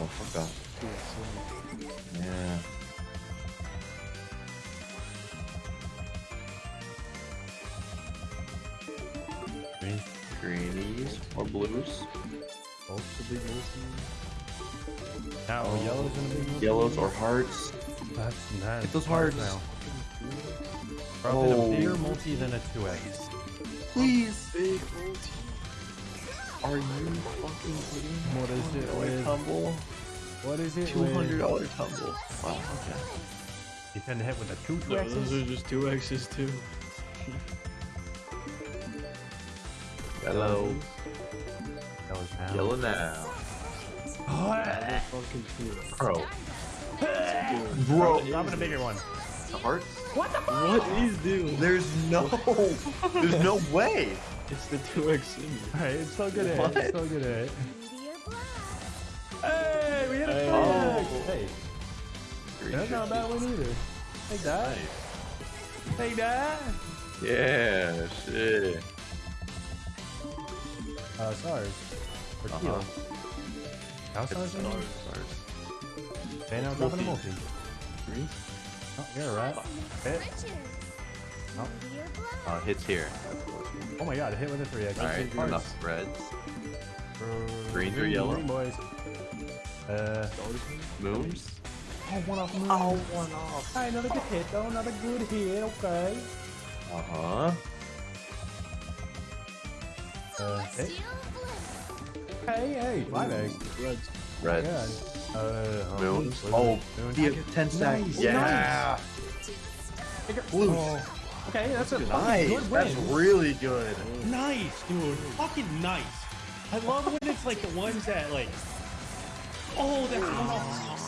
motherfucker. Yeah. Green. Greenies or blues. Both the big multi. Now, Oh. yellows and a big multi. Yellows or hearts. That's nice. Get those hearts. now. Oh. Probably Oh. a bigger multi than a 2x. Please. Big multi. Are you fucking kidding me? What is it Like with? tumble? What is it? Two hundred dollar tumble. Wow. Okay. You tend to hit with a 2 No, 2x's? those are just two X's too. Yellow. Yellows now. Yellow now. They're fucking two. Bro. Bro. Drop in a bigger one. The hearts? What is doing? There's no. There's no way. It's the two X symbol. Alright, it's still good What? hit. It's still good hit. Meteor blast. Hey, we hit a Hey. 2x! Hey, Green that's not a bad one either. Take that. Take that. Yeah. Shit. Uh, stars. Or teal. How It's stars? stars. in Okay, now dropping a multi. Green? Oh, you're a rat. Hit. Oh. Uh, hits here. Oh my god, hit with a 3x. All right. Enough reds. Greens or green, yellow? Green boys. Uh, Moons. oh, one off moon. Oh, one off. Hey, another good hit though, another good hit, okay. Uh huh. Uh, hit. Celestial blitz. Hey, hey, five eggs. Reds. Reds. Yeah. Uh, Moons. blue. Oh, Moon. the ten stack. Nice, Yeah. Blues. Okay, that's a Nice. good That's really good. Nice, dude. Fucking nice. I love when it's like the ones that like, oh, off